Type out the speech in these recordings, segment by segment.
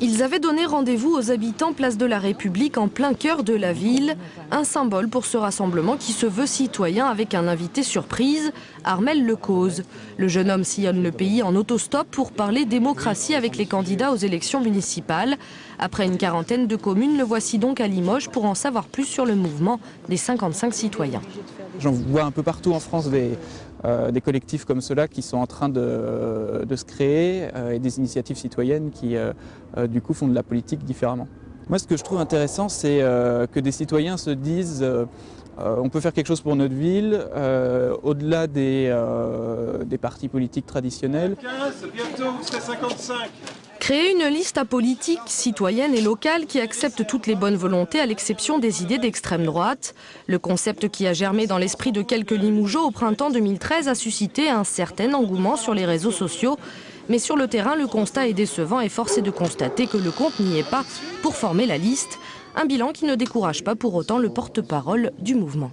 Ils avaient donné rendez-vous aux habitants place de la République en plein cœur de la ville, un symbole pour ce rassemblement qui se veut citoyen avec un invité surprise, Armel Lecause. Le jeune homme sillonne le pays en autostop pour parler démocratie avec les candidats aux élections municipales. Après une quarantaine de communes, le voici donc à Limoges pour en savoir plus sur le mouvement des 55 citoyens. J'en vois un peu partout en France euh, des collectifs comme ceux-là qui sont en train de, se créer euh, et des initiatives citoyennes qui euh, du coup font de la politique différemment. Moi ce que je trouve intéressant c'est que des citoyens se disent on peut faire quelque chose pour notre ville, au-delà des, des partis politiques traditionnels. 15, bientôt vous serez 55 Créer une liste apolitique, citoyenne et locale qui accepte toutes les bonnes volontés à l'exception des idées d'extrême droite. Le concept qui a germé dans l'esprit de quelques Limougeaux au printemps 2013 a suscité un certain engouement sur les réseaux sociaux. Mais sur le terrain, le constat est décevant et force de constater que le compte n'y est pas pour former la liste. Un bilan qui ne décourage pas pour autant le porte-parole du mouvement.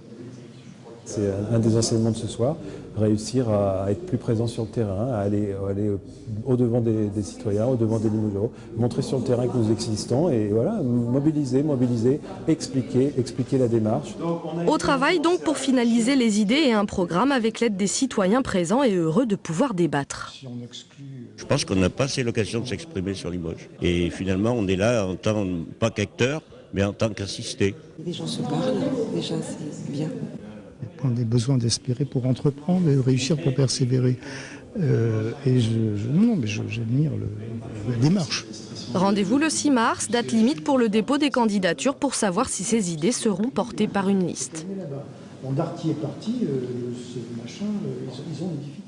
C'est un des enseignements de ce soir, réussir à être plus présent sur le terrain, à aller, aller au-devant des, des, citoyens, au-devant des Limoges, montrer sur le terrain que nous existons et voilà, mobiliser, mobiliser, expliquer, expliquer la démarche. Au travail donc pour finaliser les idées et un programme avec l'aide des citoyens présents et heureux de pouvoir débattre. Je pense qu'on n'a pas assez l'occasion de s'exprimer sur Limoges. Et finalement, on est là en tant, pas qu'acteur, mais en tant qu'assisté. Les gens se parlent, déjà c'est bien on a besoin d'espérer pour entreprendre et de réussir pour persévérer. Euh, et je, je, non, mais j'admire la démarche. Rendez-vous le 6 mars, date limite pour le dépôt des candidatures pour savoir si ces idées seront portées par une liste. Bon, Darty est parti, euh, ce machin, euh, ils ont des difficultés.